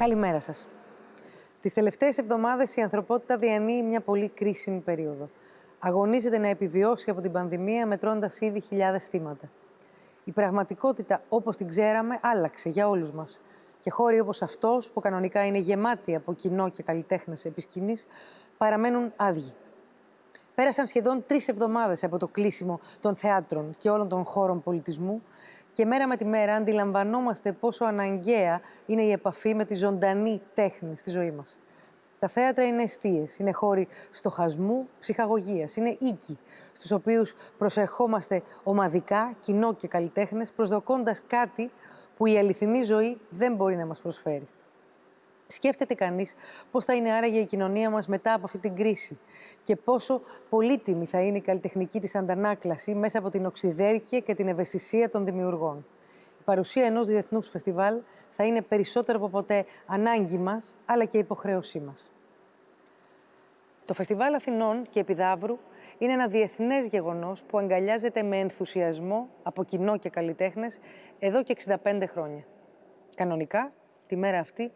Καλημέρα σας. Τις τελευταίες εβδομάδες η ανθρωπότητα διανύει μια πολύ κρίσιμη περίοδο. Αγωνίζεται να επιβιώσει από την πανδημία μετρώντας ήδη χιλιάδες θύματα. Η πραγματικότητα όπως την ξέραμε άλλαξε για όλους μας. Και χώροι όπως αυτός, που κανονικά είναι γεμάτοι από κοινό και καλλιτέχνες επί σκηνής, παραμένουν άδειοι. Πέρασαν σχεδόν τρεις εβδομάδες από το κλείσιμο των θεάτρων και όλων των χώρων πολιτισμού και μέρα με τη μέρα αντιλαμβανόμαστε πόσο αναγκαία είναι η επαφή με τη ζωντανή τέχνη στη ζωή μας. Τα θέατρα είναι αιστείες, είναι χώροι στοχασμού, ψυχαγωγίας, είναι οίκοι, στους οποίους προσερχόμαστε ομαδικά, κοινό και καλλιτέχνες, προσδοκώντας κάτι που η αληθινή ζωή δεν μπορεί να μας προσφέρει. Σκέφτεται κανείς πώς θα είναι άραγε η κοινωνία μας μετά από αυτή την κρίση και πόσο πολύτιμη θα είναι η καλλιτεχνική της αντανάκλαση μέσα από την οξυδέρκεια και την ευαισθησία των δημιουργών. Η παρουσία ενός διεθνούς φεστιβάλ θα είναι περισσότερο από ποτέ ανάγκη μας, αλλά και υποχρέωσή μας. Το Φεστιβάλ Αθηνών και Επιδαύρου είναι ένα διεθνές γεγονός που αγκαλιάζεται με ενθουσιασμό από κοινό και καλλιτέχνες εδώ και 65 χρόνια. Κανονικά, τη μέρα αυτή,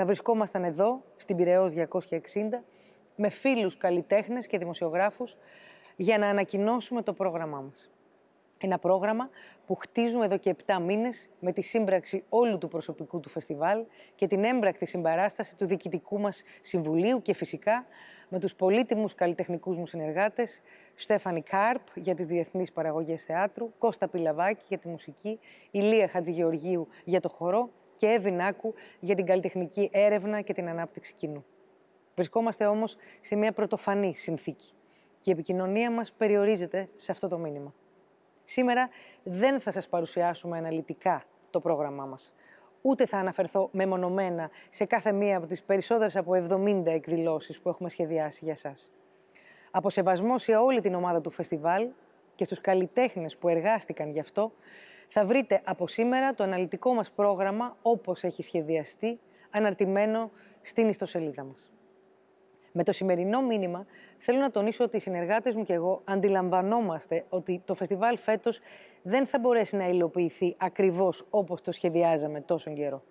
θα βρισκόμασταν εδώ, στην Πυραιός 260, με φίλους καλλιτέχνες και δημοσιογράφους για να ανακοινώσουμε το πρόγραμμά μας. Ένα πρόγραμμα που χτίζουμε εδώ και 7 μήνες με τη σύμπραξη όλου του προσωπικού του φεστιβάλ και την έμπρακτη συμπαράσταση του διοικητικού μας συμβουλίου και φυσικά με τους πολύτιμους καλλιτεχνικούς μου συνεργάτες Στέφανη Κάρπ για τις διεθνείς παραγωγές θεάτρου, Κώστα Πιλαβάκη για τη μουσική, Ηλία Χατζηγεωργίου για το χορό και Εύη Νάκου για την καλλιτεχνική έρευνα και την ανάπτυξη κοινού. Βρισκόμαστε όμως σε μια πρωτοφανή συνθήκη και η επικοινωνία μας περιορίζεται σε αυτό το μήνυμα. Σήμερα δεν θα σας παρουσιάσουμε αναλυτικά το πρόγραμμά μας. Ούτε θα αναφερθώ μεμονωμένα σε κάθε μία από τις περισσότερες από 70 εκδηλώσεις που έχουμε σχεδιάσει για σας. Από σεβασμό σε όλη την ομάδα του φεστιβάλ και στους καλλιτέχνες που εργάστηκαν γι' αυτό, θα βρείτε από σήμερα το αναλυτικό μας πρόγραμμα όπως έχει σχεδιαστεί, αναρτημένο στην ιστοσελίδα μας. Με το σημερινό μήνυμα θέλω να τονίσω ότι οι συνεργάτες μου και εγώ αντιλαμβανόμαστε ότι το φεστιβάλ φέτος δεν θα μπορέσει να υλοποιηθεί ακριβώς όπως το σχεδιάζαμε τόσο καιρό.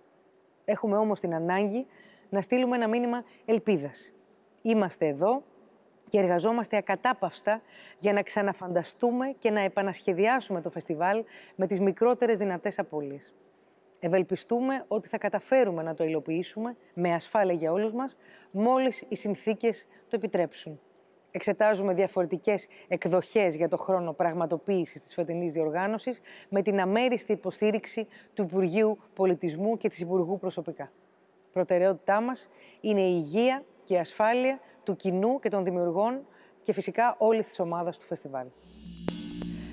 Έχουμε όμως την ανάγκη να στείλουμε ένα μήνυμα ελπίδας. Είμαστε εδώ και εργαζόμαστε ακατάπαυστα για να ξαναφανταστούμε και να επανασχεδιάσουμε το φεστιβάλ με τις μικρότερες δυνατές απώλειες. Ευελπιστούμε ότι θα καταφέρουμε να το υλοποιήσουμε με ασφάλεια για όλους μας, μόλις οι συνθήκες το επιτρέψουν. Εξετάζουμε διαφορετικές εκδοχές για το χρόνο πραγματοποίησης της φετινής διοργάνωσης με την αμέριστη υποστήριξη του Υπουργείου Πολιτισμού και της Υπουργού προσωπικά. Προτεραιότητά μας είναι η υγεία και η ασφάλεια του κοινού και των δημιουργών και φυσικά όλη της ομάδας του φεστιβάλ.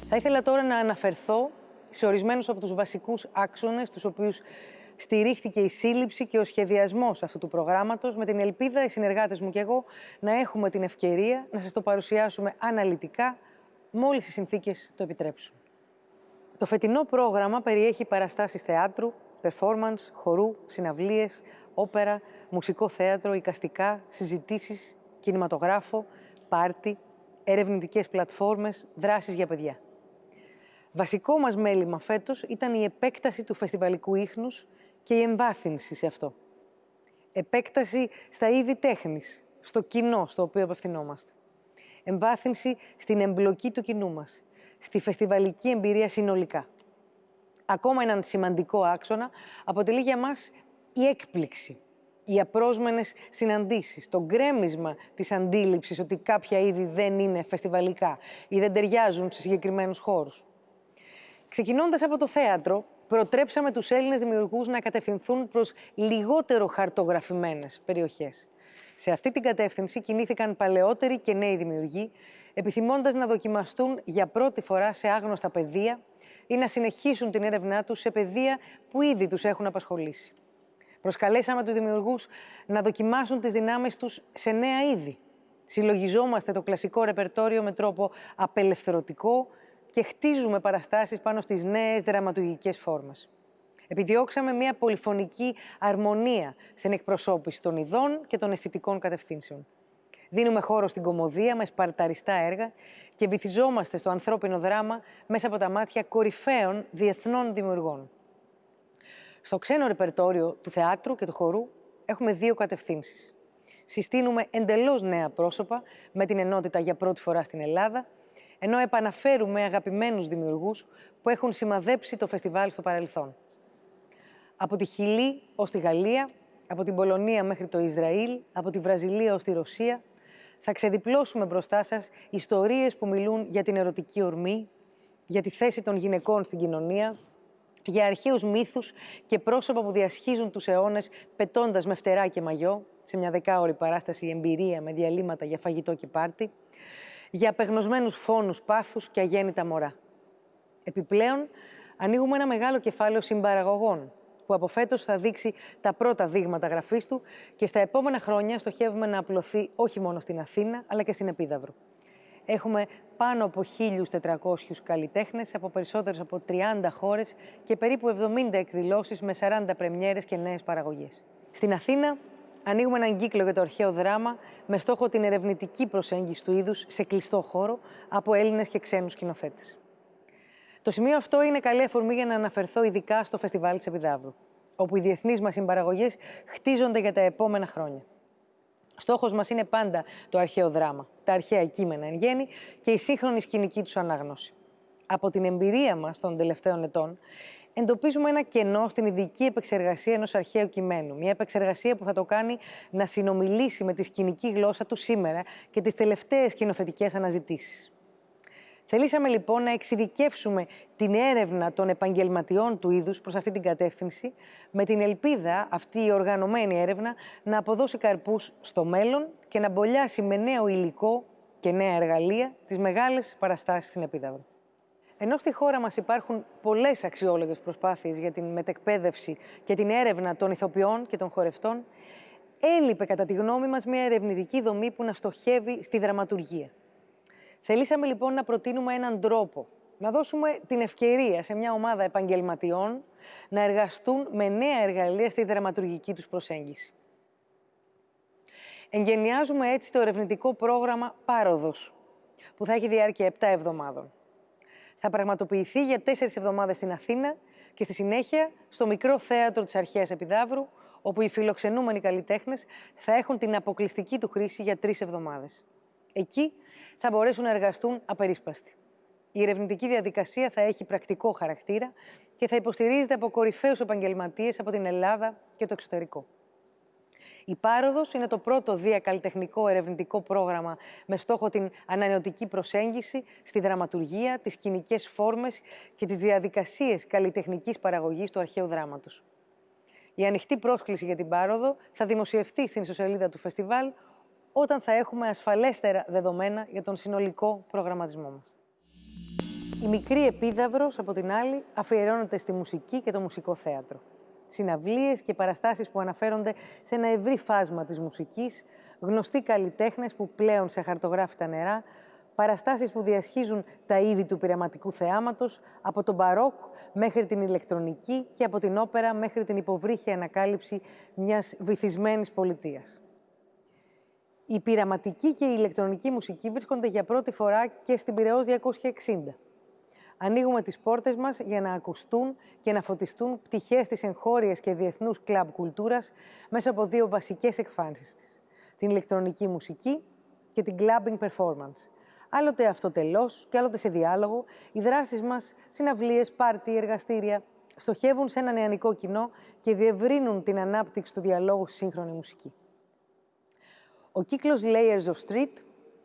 Θα ήθελα τώρα να αναφερθώ σε ορισμένους από τους βασικούς άξονες, τους οποίους στηρίχθηκε η σύλληψη και ο σχεδιασμός αυτού του προγράμματος, με την ελπίδα οι συνεργάτες μου και εγώ να έχουμε την ευκαιρία να σας το παρουσιάσουμε αναλυτικά, μόλις οι συνθήκες το επιτρέψουν. Το φετινό πρόγραμμα περιέχει παραστάσεις θεάτρου, performance, χορού, συναυλίες, όπερα, μουσικό θέατρο, οικαστικά, συζητήσεις, κινηματογράφο, πάρτι, ερευνητικές πλατφόρμες, δράσεις για παιδιά. Βασικό μας μέλημα φέτος ήταν η επέκταση του φεστιβαλικού ίχνους και η εμβάθυνση σε αυτό. Επέκταση στα είδη τέχνης, στο κοινό στο οποίο απευθυνόμαστε. Εμβάθυνση στην εμπλοκή του κοινού μας, στη φεστιβαλική εμπειρία συνολικά. Ακόμα έναν σημαντικό άξονα αποτελεί για μας η έκπληξη οι απρόσμενες συναντήσεις, το γκρέμισμα της αντίληψης ότι κάποια είδη δεν είναι φεστιβαλικά ή δεν ταιριάζουν σε συγκεκριμένους χώρους. Ξεκινώντας από το θέατρο, προτρέψαμε τους Έλληνες δημιουργούς να κατευθυνθούν προς λιγότερο χαρτογραφημένες περιοχές. Σε αυτή την κατεύθυνση κινήθηκαν παλαιότεροι και νέοι δημιουργοί, επιθυμώντας να δοκιμαστούν για πρώτη φορά σε άγνωστα πεδία ή να συνεχίσουν την έρευνά τους σε πεδία που ήδη τους έχουν απασχολήσει. Προσκαλέσαμε τους δημιουργούς να δοκιμάσουν τις δυνάμεις τους σε νέα είδη. Συλλογιζόμαστε το κλασικό ρεπερτόριο με τρόπο απελευθερωτικό και χτίζουμε παραστάσεις πάνω στις νέες δραματουργικές φόρμες. Επιδιώξαμε μια πολυφωνική αρμονία στην εκπροσώπηση των ειδών και των αισθητικών κατευθύνσεων. Δίνουμε χώρο στην κομμωδία με σπαρταριστά έργα και βυθιζόμαστε στο ανθρώπινο δράμα μέσα από τα μάτια κορυφαίων διεθνών δημιουργών. Στο ξένο ρεπερτόριο του θεάτρου και του χορού έχουμε δύο κατευθύνσεις. Συστήνουμε εντελώς νέα πρόσωπα με την ενότητα για πρώτη φορά στην Ελλάδα, ενώ επαναφέρουμε αγαπημένους δημιουργούς που έχουν σημαδέψει το φεστιβάλ στο παρελθόν. Από τη Χιλή ως τη Γαλλία, από την Πολωνία μέχρι το Ισραήλ, από τη Βραζιλία ως τη Ρωσία, θα ξεδιπλώσουμε μπροστά σας ιστορίες που μιλούν για την ερωτική ορμή, για τη θέση των γυναικών στην κοινωνία, για αρχαίους μύθους και πρόσωπα που διασχίζουν τους αιώνες πετώντας με φτερά και μαγιό, σε μια δεκάωρη παράσταση εμπειρία με διαλύματα για φαγητό και πάρτι, για απεγνωσμένους φόνους πάθους και αγέννητα μωρά. Επιπλέον, ανοίγουμε ένα μεγάλο κεφάλαιο συμπαραγωγών, που από φέτος θα δείξει τα πρώτα δείγματα γραφής του και στα επόμενα χρόνια στοχεύουμε να απλωθεί όχι μόνο στην Αθήνα, αλλά και στην Επίδαυρο. Έχουμε πάνω από 1.400 καλλιτέχνες από περισσότερες από 30 χώρες και περίπου 70 εκδηλώσεις με 40 πρεμιέρες και νέες παραγωγές. Στην Αθήνα ανοίγουμε έναν κύκλο για το αρχαίο δράμα με στόχο την ερευνητική προσέγγιση του είδους σε κλειστό χώρο από Έλληνες και ξένους σκηνοθέτες. Το σημείο αυτό είναι καλή αφορμή για να αναφερθώ ειδικά στο Φεστιβάλ της Επιδαύρου, όπου οι διεθνείς μας συμπαραγωγές χτίζονται για τα επόμενα χρόνια. Στόχος μας είναι πάντα το αρχαίο δράμα, τα αρχαία κείμενα εν γέννη και η σύγχρονη σκηνική τους ανάγνωση. Από την εμπειρία μας των τελευταίων ετών, εντοπίζουμε ένα κενό στην ειδική επεξεργασία ενός αρχαίου κειμένου. Μια επεξεργασία που θα το κάνει να συνομιλήσει με τη σκηνική γλώσσα του σήμερα και τις τελευταίες σκηνοθετικές αναζητήσεις. Θελήσαμε λοιπόν να εξειδικεύσουμε την έρευνα των επαγγελματιών του είδους προς αυτή την κατεύθυνση, με την ελπίδα αυτή η οργανωμένη έρευνα να αποδώσει καρπούς στο μέλλον και να μπολιάσει με νέο υλικό και νέα εργαλεία τις μεγάλες παραστάσεις στην Επίδαυρο. Ενώ στη χώρα μας υπάρχουν πολλές αξιόλογες προσπάθειες για την μετεκπαίδευση και την έρευνα των ηθοποιών και των χορευτών, έλειπε κατά τη γνώμη μας μια ερευνητική δομή που να στοχεύει στη δραματουργία. Θελήσαμε λοιπόν να προτείνουμε έναν τρόπο, να δώσουμε την ευκαιρία σε μια ομάδα επαγγελματιών να εργαστούν με νέα εργαλεία στη δραματουργική τους προσέγγιση. Εγγενιάζουμε έτσι το ερευνητικό πρόγραμμα Πάροδος, που θα έχει διάρκεια 7 εβδομάδων. Θα πραγματοποιηθεί για 4 εβδομάδες στην Αθήνα και στη συνέχεια στο μικρό θέατρο της Αρχαίας Επιδαύρου, όπου οι φιλοξενούμενοι καλλιτέχνες θα έχουν την αποκλειστική του χρήση για τρεις εβδομάδες. Εκεί θα μπορέσουν να εργαστούν απερίσπαστοι. Η ερευνητική διαδικασία θα έχει πρακτικό χαρακτήρα και θα υποστηρίζεται από κορυφαίους επαγγελματίες από την Ελλάδα και το εξωτερικό. Η Πάροδος είναι το πρώτο διακαλλιτεχνικό ερευνητικό πρόγραμμα με στόχο την ανανεωτική προσέγγιση στη δραματουργία, τις κοινικές φόρμες και τις διαδικασίες καλλιτεχνικής παραγωγής του αρχαίου δράματος. Η ανοιχτή πρόσκληση για την Πάροδο θα δημοσιευτεί στην ιστοσελίδα του φεστιβάλ όταν θα έχουμε ασφαλέστερα δεδομένα για τον συνολικό προγραμματισμό μας. Η μικρή επίδαυρος, από την άλλη, αφιερώνεται στη μουσική και το μουσικό θέατρο. Συναυλίες και παραστάσεις που αναφέρονται σε ένα ευρύ φάσμα της μουσικής, γνωστοί καλλιτέχνες που πλέον σε χαρτογράφητα νερά, παραστάσεις που διασχίζουν τα είδη του πειραματικού θεάματος, από τον μπαρόκ μέχρι την ηλεκτρονική και από την όπερα μέχρι την υποβρύχια ανακάλυψη μιας βυθισμένης πολιτείας. Η πειραματική και η ηλεκτρονική μουσική βρίσκονται για πρώτη φορά και στην Πυραιός 260. Ανοίγουμε τις πόρτες μας για να ακουστούν και να φωτιστούν πτυχές της εγχώριας και διεθνούς κλαμπ κουλτούρας μέσα από δύο βασικές εκφάνσεις της. Την ηλεκτρονική μουσική και την clubbing performance. Άλλοτε αυτοτελώς και άλλοτε σε διάλογο, οι δράσεις μας, συναυλίες, πάρτι, εργαστήρια, στοχεύουν σε ένα νεανικό κοινό και διευρύνουν την ανάπτυξη του διαλόγου στη σύγχρονη μουσική. Ο κύκλος Layers of Street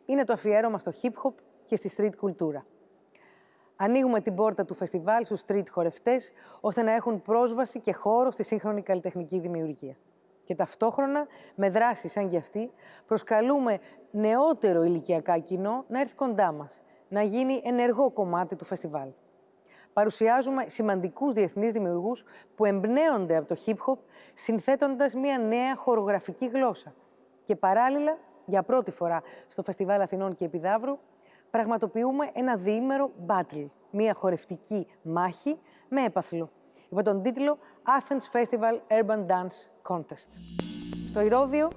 είναι το αφιέρωμα στο hip-hop και στη street κουλτούρα. Ανοίγουμε την πόρτα του φεστιβάλ στους street χορευτές, ώστε να έχουν πρόσβαση και χώρο στη σύγχρονη καλλιτεχνική δημιουργία. Και ταυτόχρονα, με δράσεις σαν και αυτή, προσκαλούμε νεότερο ηλικιακά κοινό να έρθει κοντά μας, να γίνει ενεργό κομμάτι του φεστιβάλ. Παρουσιάζουμε σημαντικούς διεθνείς δημιουργούς που εμπνέονται από το hip-hop, συνθέτοντας μια νέα χορογραφική γλώσσα, και παράλληλα, για πρώτη φορά στο Φεστιβάλ Αθηνών και Επιδαύρου, πραγματοποιούμε ένα διήμερο battle, μια χορευτική μάχη με έπαθλο, υπό τον τίτλο Athens Festival Urban Dance Contest. Στο Ηρώδιο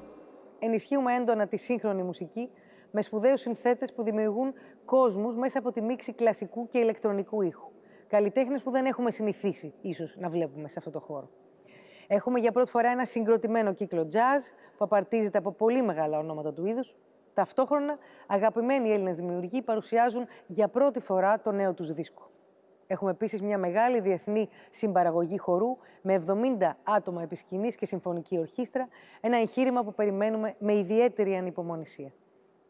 ενισχύουμε έντονα τη σύγχρονη μουσική με σπουδαίους συνθέτες που δημιουργούν κόσμους μέσα από τη μίξη κλασικού και ηλεκτρονικού ήχου. Καλλιτέχνες που δεν έχουμε συνηθίσει ίσως να βλέπουμε σε αυτό το χώρο. Έχουμε για πρώτη φορά ένα συγκροτημένο κύκλο jazz που απαρτίζεται από πολύ μεγάλα ονόματα του είδους. Ταυτόχρονα, αγαπημένοι Έλληνες δημιουργοί παρουσιάζουν για πρώτη φορά το νέο τους δίσκο. Έχουμε επίσης μια μεγάλη διεθνή συμπαραγωγή χορού με 70 άτομα επισκηνής και συμφωνική ορχήστρα, ένα εγχείρημα που περιμένουμε με ιδιαίτερη ανυπομονησία.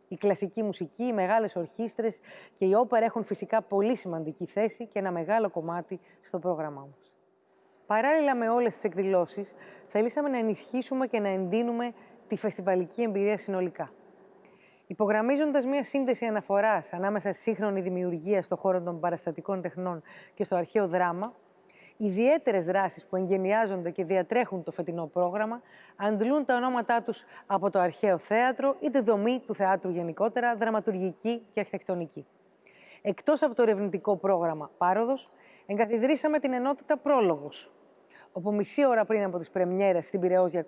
Η κλασική μουσική, οι μεγάλες ορχήστρες και η όπερα έχουν φυσικά πολύ σημαντική θέση και ένα μεγάλο κομμάτι στο πρόγραμμά μας. Παράλληλα με όλες τις εκδηλώσεις, θελήσαμε να ενισχύσουμε και να εντείνουμε τη φεστιβαλική εμπειρία συνολικά. Υπογραμμίζοντας μια σύνδεση αναφοράς ανάμεσα στη σύγχρονη δημιουργία στον χώρο των παραστατικών τεχνών και στο αρχαίο δράμα, ιδιαίτερες δράσεις που εγγενιάζονται και διατρέχουν το φετινό πρόγραμμα αντλούν τα ονόματά τους από το αρχαίο θέατρο ή τη δομή του θεάτρου γενικότερα, δραματουργική και αρχιτεκτονική. Εκτός από το ερευνητικό πρόγραμμα Πάροδος, εγκαθιδρύσαμε την ενότητα Πρόλογος, όπου μισή ώρα πριν από τις πρεμιέρες στην Πυραιό 260,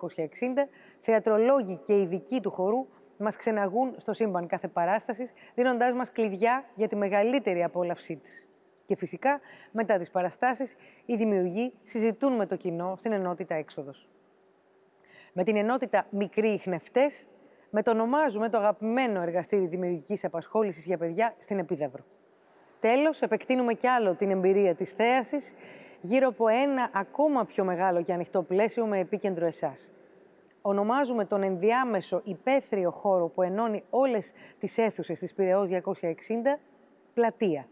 θεατρολόγοι και ειδικοί του χορού μας ξεναγούν στο σύμπαν κάθε παράστασης, δίνοντάς μας κλειδιά για τη μεγαλύτερη απόλαυσή της. Και φυσικά, μετά τις παραστάσεις, οι δημιουργοί συζητούν με το κοινό στην ενότητα έξοδος. Με την ενότητα Μικροί Ιχνευτές, μετονομάζουμε το αγαπημένο εργαστήρι δημιουργικής απασχόλησης για παιδιά στην Επίδαυρο. Τέλος, επεκτείνουμε κι άλλο την εμπειρία της θέασης γύρω από ένα ακόμα πιο μεγάλο και ανοιχτό πλαίσιο με επίκεντρο εσάς ονομάζουμε τον ενδιάμεσο υπαίθριο χώρο που ενώνει όλες τις αίθουσες της Πυραιός 260 πλατεία.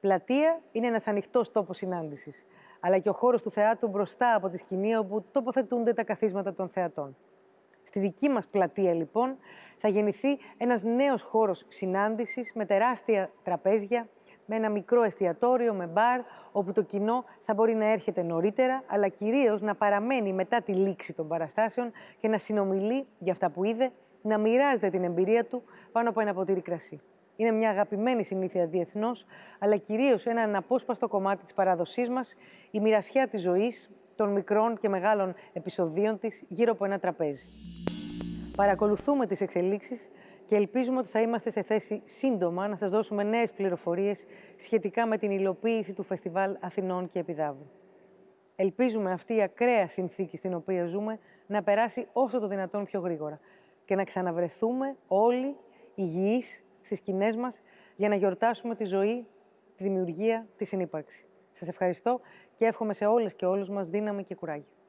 Πλατεία είναι ένας ανοιχτός τόπος συνάντησης, αλλά και ο χώρος του θεάτρου μπροστά από τη σκηνή όπου τοποθετούνται τα καθίσματα των θεατών. Στη δική μας πλατεία, λοιπόν, θα γεννηθεί ένας νέος χώρος συνάντησης με τεράστια τραπέζια, με ένα μικρό εστιατόριο, με μπαρ, όπου το κοινό θα μπορεί να έρχεται νωρίτερα, αλλά κυρίως να παραμένει μετά τη λήξη των παραστάσεων και να συνομιλεί για αυτά που είδε, να μοιράζεται την εμπειρία του πάνω από ένα ποτήρι κρασί. Είναι μια αγαπημένη συνήθεια διεθνώς, αλλά κυρίως ένα αναπόσπαστο κομμάτι της παράδοσής μας, η μοιρασιά της ζωής, των μικρών και μεγάλων επεισοδίων της γύρω από ένα τραπέζι. Παρακολουθούμε τις εξελίξεις και ελπίζουμε ότι θα είμαστε σε θέση σύντομα να σας δώσουμε νέες πληροφορίες σχετικά με την υλοποίηση του Φεστιβάλ Αθηνών και Επιδάβου. Ελπίζουμε αυτή η ακραία συνθήκη στην οποία ζούμε να περάσει όσο το δυνατόν πιο γρήγορα και να ξαναβρεθούμε όλοι υγιείς στις σκηνές μας για να γιορτάσουμε τη ζωή, τη δημιουργία, τη συνύπαρξη. Σας ευχαριστώ και εύχομαι σε όλες και όλους μας δύναμη και κουράγιο.